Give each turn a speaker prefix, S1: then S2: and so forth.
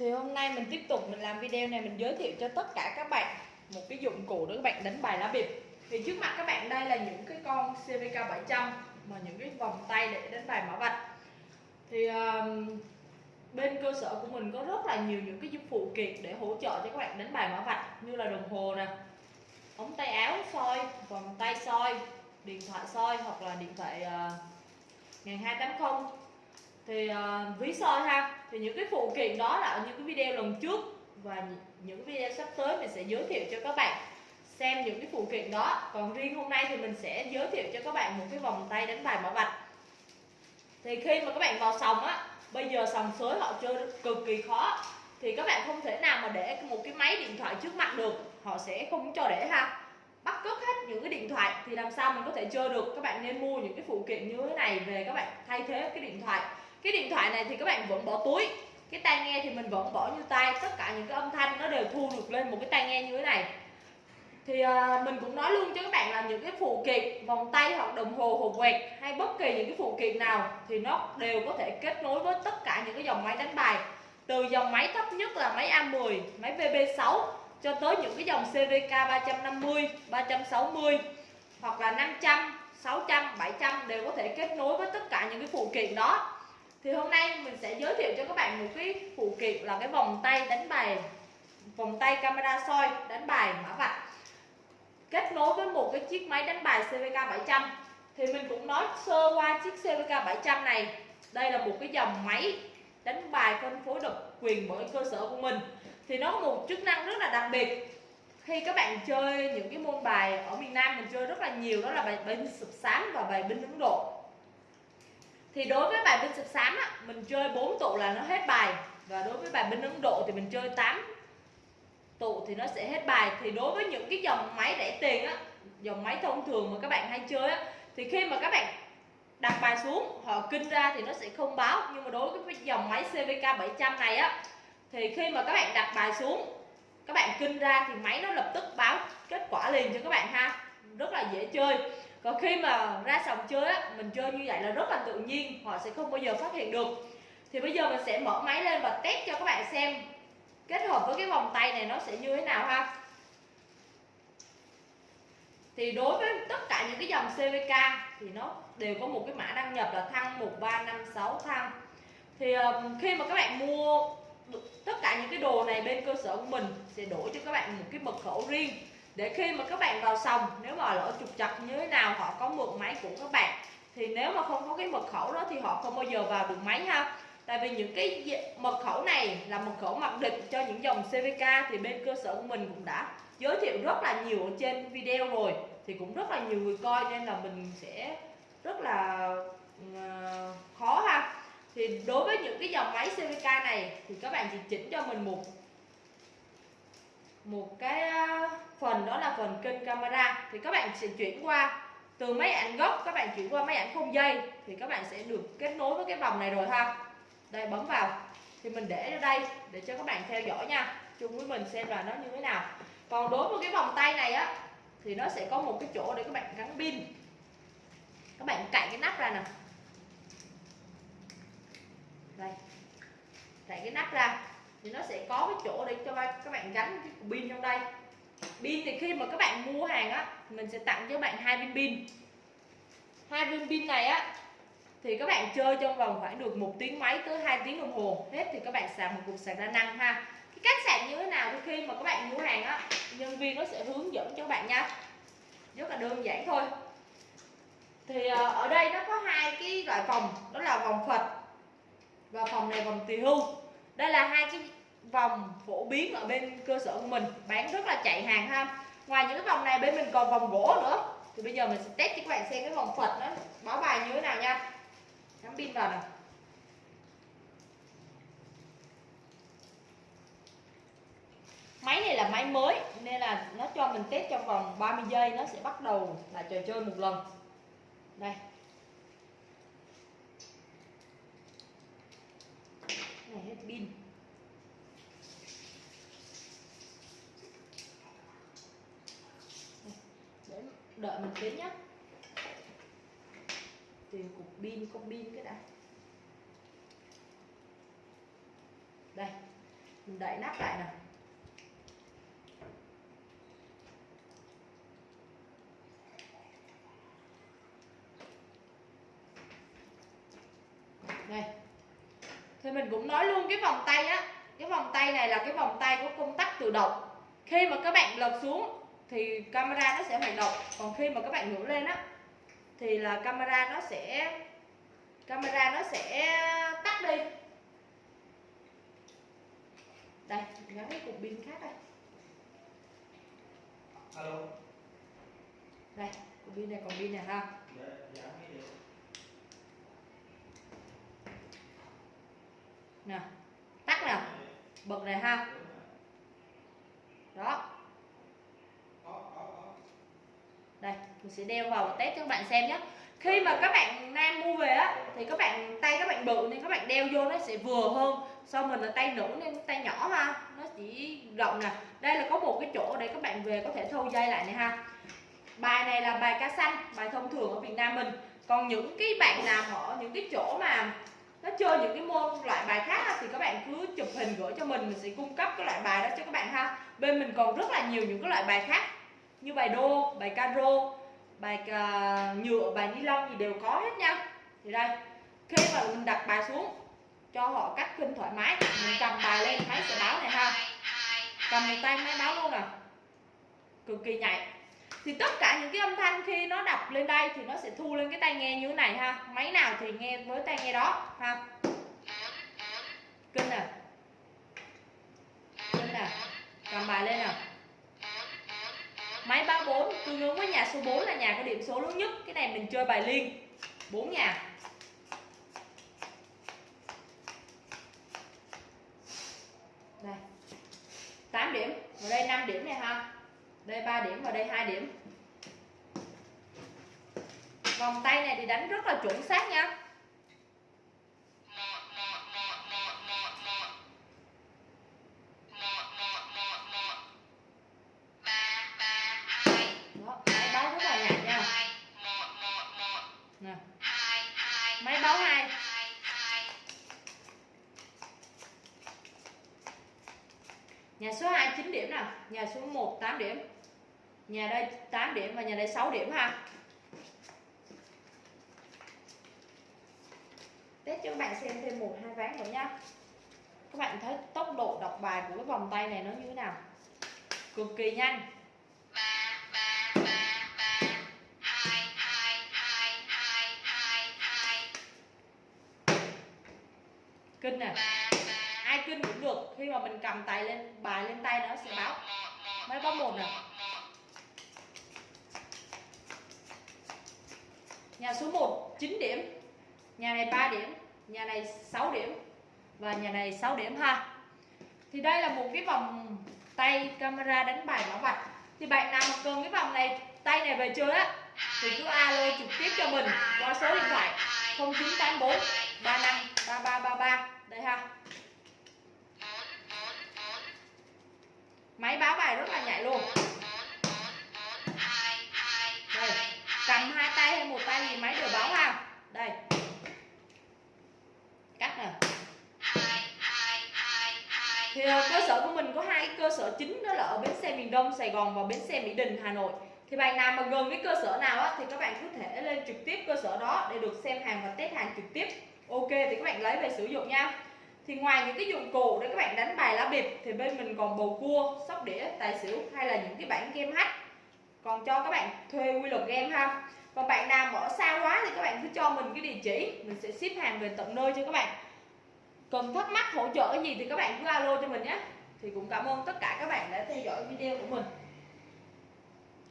S1: Thì hôm nay mình tiếp tục mình làm video này mình giới thiệu cho tất cả các bạn một cái dụng cụ để các bạn đánh bài lá bịp. Thì trước mặt các bạn đây là những cái con CVK 700 mà những cái vòng tay để đánh bài mã vạch. Thì um, bên cơ sở của mình có rất là nhiều những cái dụng phụ kiện để hỗ trợ cho các bạn đánh bài mã vạch như là đồng hồ nè, ống tay áo soi, vòng tay soi, điện thoại soi hoặc là điện thoại ờ, uh, 1280 thì uh, ví soi ha thì những cái phụ kiện đó là ở những cái video lần trước và những video sắp tới mình sẽ giới thiệu cho các bạn. Xem những cái phụ kiện đó còn riêng hôm nay thì mình sẽ giới thiệu cho các bạn một cái vòng tay đánh bài mã vạch thì khi mà các bạn vào sòng á bây giờ sòng sới họ chơi cực kỳ khó thì các bạn không thể nào mà để một cái máy điện thoại trước mặt được họ sẽ không cho để ha. Bắt cướp hết những cái điện thoại thì làm sao mình có thể chơi được? Các bạn nên mua những cái phụ kiện như thế này về các bạn thay thế cái điện thoại cái điện thoại này thì các bạn vẫn bỏ túi. Cái tai nghe thì mình vẫn bỏ như tay tất cả những cái âm thanh nó đều thu được lên một cái tai nghe như thế này. Thì uh, mình cũng nói luôn cho các bạn là những cái phụ kiện vòng tay hoặc đồng hồ hộp quẹt hay bất kỳ những cái phụ kiện nào thì nó đều có thể kết nối với tất cả những cái dòng máy đánh bài. Từ dòng máy thấp nhất là máy A10 máy VB6 cho tới những cái dòng CVK 350 360 hoặc là 500 600 700 đều có thể kết nối với tất cả những cái phụ kiện đó thì hôm nay mình sẽ giới thiệu cho các bạn một cái phụ kiện là cái vòng tay đánh bài, vòng tay camera soi đánh bài mã vạch. Kết nối với một cái chiếc máy đánh bài CVK 700 thì mình cũng nói sơ qua chiếc CVK 700 này. Đây là một cái dòng máy đánh bài phân phối độc quyền bởi cơ sở của mình. Thì nó có một chức năng rất là đặc biệt. Khi các bạn chơi những cái môn bài ở miền Nam mình chơi rất là nhiều, đó là bài binh sụp sáng và bài binh Ấn Độ thì đối với bài binh sập xám á, mình chơi 4 tụ là nó hết bài. Và đối với bài binh Ấn Độ thì mình chơi 8 tụ thì nó sẽ hết bài. Thì đối với những cái dòng máy rẻ tiền á dòng máy thông thường mà các bạn hay chơi á thì khi mà các bạn đặt bài xuống họ kinh ra thì nó sẽ không báo. Nhưng mà đối với dòng máy CVK 700 này á thì khi mà các bạn đặt bài xuống các bạn kinh ra thì máy nó lập tức báo kết quả liền cho các bạn ha. Rất là dễ chơi còn khi mà ra sòng chơi á, mình chơi như vậy là rất là tự nhiên, họ sẽ không bao giờ phát hiện được. Thì bây giờ mình sẽ mở máy lên và test cho các bạn xem kết hợp với cái vòng tay này nó sẽ như thế nào ha. Thì đối với tất cả những cái dòng CVK thì nó đều có một cái mã đăng nhập là thăng 1356 thăng. Thì khi mà các bạn mua tất cả những cái đồ này bên cơ sở của mình, sẽ đổi cho các bạn một cái mật khẩu riêng để khi mà các bạn vào sòng, nếu mà lỗi trục chặt như thế nào, họ có mượn máy của các bạn, thì nếu mà không có cái mật khẩu đó thì họ không bao giờ vào được máy ha. Tại vì những cái mật khẩu này là mật khẩu mặc định cho những dòng CVK thì bên cơ sở của mình cũng đã giới thiệu rất là nhiều ở trên video rồi, thì cũng rất là nhiều người coi nên là mình sẽ rất là ờ, khó ha. Thì đối với những cái dòng máy CVK này thì các bạn chỉ chỉnh cho mình một một cái à, phần đó là phần kênh camera. Thì các bạn sẽ chuyển qua từ máy ảnh gốc các bạn chuyển qua máy ảnh không dây, thì các bạn sẽ được kết nối với cái vòng này rồi ha. Đây, bấm vào. Thì mình để ở đây, để cho các bạn theo dõi nha. Chung với mình xem là nó như thế nào. Còn đối với cái vòng tay này á, thì nó sẽ có một cái chỗ để các bạn gắn pin. Các bạn cạy cái nắp ra nè. Đây. Cạy cái nắp ra thì nó sẽ có cái chỗ để cho các bạn gắn cái pin trong đây. Pin thì khi mà các bạn mua hàng á, mình sẽ tặng cho bạn hai viên pin. Hai viên pin này á, thì các bạn chơi trong vòng khoảng được một tiếng máy tới 2 tiếng đồng hồ. Hết thì các bạn sạc một cục sạc đa năng ha. Cái cách sạc như thế nào thì khi mà các bạn mua hàng á, nhân viên nó sẽ hướng dẫn cho các bạn nha. Rất là đơn giản thôi. Thì ờ, ở đây nó có hai cái loại vòng đó là vòng Phật và vòng này vòng tỳ hưu. Đây là hai cái vòng phổ biến ở bên cơ sở của mình. Bán rất là chạy hàng ha. Ngoài những cái vòng này, bên mình còn vòng gỗ nữa. Thì bây giờ mình sẽ test cho các bạn xem cái vòng Phật nó báo bài như thế nào nha. Cắm pin vào này máy này là máy mới, nên là nó cho mình test trong vòng 30 giây, nó sẽ bắt đầu là trò chơi một lần. Đây này hết pin để đợi mình tí nhé tìm cục pin có pin cái đã. Đây, mình đậy nắp lại nè đây. Thì mình cũng nói luôn cái vòng tay á. Cái vòng tay này là cái vòng tay có công tắc tự động. Khi mà các bạn lật xuống thì camera nó sẽ hoạt động. Còn khi mà các bạn ngửa lên á thì là camera nó sẽ camera nó sẽ tắt đi. Đây gắn cái cục pin khác đây.
S2: Alo.
S1: Đây cục pin này còn pin này ha.
S2: Dạ dạ
S1: nè tắt nè. Bật này ha. Đó
S2: có có có
S1: đây, mình sẽ đeo vào và test cho các bạn xem nhé khi mà các bạn nam mua về á, thì các bạn tay các bạn bự nên các bạn đeo vô nó sẽ vừa hơn. Sau mình là tay nữ nên tay nhỏ ha nó chỉ rộng nè. Đây là có một cái chỗ để các bạn về có thể thâu dây lại này ha. Bài này là bài cá xanh bài thông thường ở Việt Nam mình. Còn những cái bạn nào ở những cái chỗ mà nó chơi những cái môn loại bài khác thì các bạn cứ chụp hình gửi cho mình. Mình sẽ cung cấp cái loại bài đó cho các bạn ha. Bên mình còn rất là nhiều những cái loại bài khác như bài đô bài caro bài uh, nhựa bài ni lông gì đều có hết nha. Thì đây khi mà mình đặt bài xuống cho họ cắt khinh thoải mái mình cầm bài lên máy sẽ báo này ha. Cầm một tay máy báo luôn nè cực kỳ nhạy. Thì tất cả những cái âm thanh khi nó đọc lên đây thì nó sẽ thu lên cái tai nghe như thế này ha. Máy nào thì nghe với tai nghe đó ha. Số 4 là nhà có điểm số lớn nhất. Cái này mình chơi bài liên. 4 nhà. Đây. 8 điểm. Và đây 5 điểm này ha. Đây 3 điểm và đây 2 điểm. Vòng tay này thì đánh rất là chuẩn xác nha. Nhà số 1 8 điểm. Nhà đây 8 điểm và nhà đây 6 điểm ha. Test cho các bạn xem thêm một, hai ván nữa nha. Các bạn thấy tốc độ đọc bài của cái vòng tay này nó như thế nào? Cực kỳ nhanh. Kinh nè. Ai kinh cũng được. Khi mà mình cầm tay lên, bài lên tay nó sẽ báo máy báo một này. Nhà số 1 9 điểm. Nhà này 3 điểm, nhà này 6 điểm. Và nhà này 6 điểm ha. Thì đây là một cái vòng tay camera đánh bài bảo vạch thì bạn nào mà cần cái vòng này, tay này về chơi á, thì cứ alo trực tiếp cho mình qua số điện thoại 0984 35 3333 thì à, cơ sở của mình có hai cơ sở chính, đó là ở bến xe miền Đông, Sài Gòn và bến xe Mỹ Đình, Hà Nội. Thì bạn nào mà gần cái cơ sở nào á, thì các bạn có thể lên trực tiếp cơ sở đó để được xem hàng và test hàng trực tiếp. Ok, thì các bạn lấy về sử dụng nha. Thì ngoài những cái dụng cụ để các bạn đánh bài lá bịp, thì bên mình còn bầu cua, sóc đĩa, tài xỉu hay là những cái bản game hack. Còn cho các bạn thuê quy luật game ha. Còn bạn nào mà ở xa quá thì các bạn cứ cho mình cái địa chỉ. Mình sẽ ship hàng về tận nơi cho các bạn cần thắc mắc hỗ trợ gì thì các bạn cứ alo cho mình nhé. Thì cũng cảm ơn tất cả các bạn đã theo dõi video của mình.